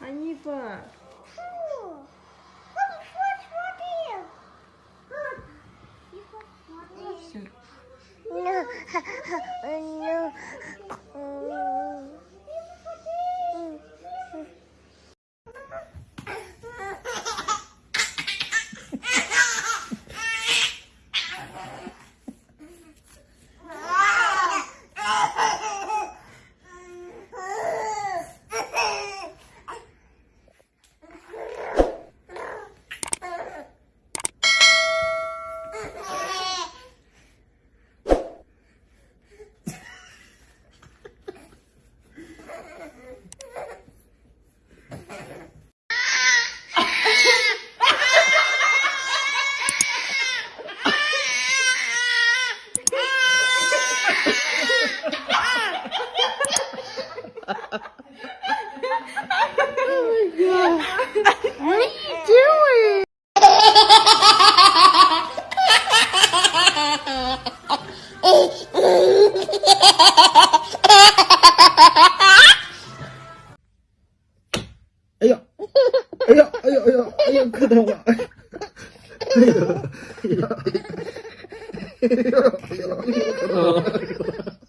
Ханифа. Все. Oh my god. what are you doing? 哎呀，哎呀，哎呀，哎呀，哎呀，磕疼我！哎呀，哎呀，哎呀，哎呀，哎呀，哎呀！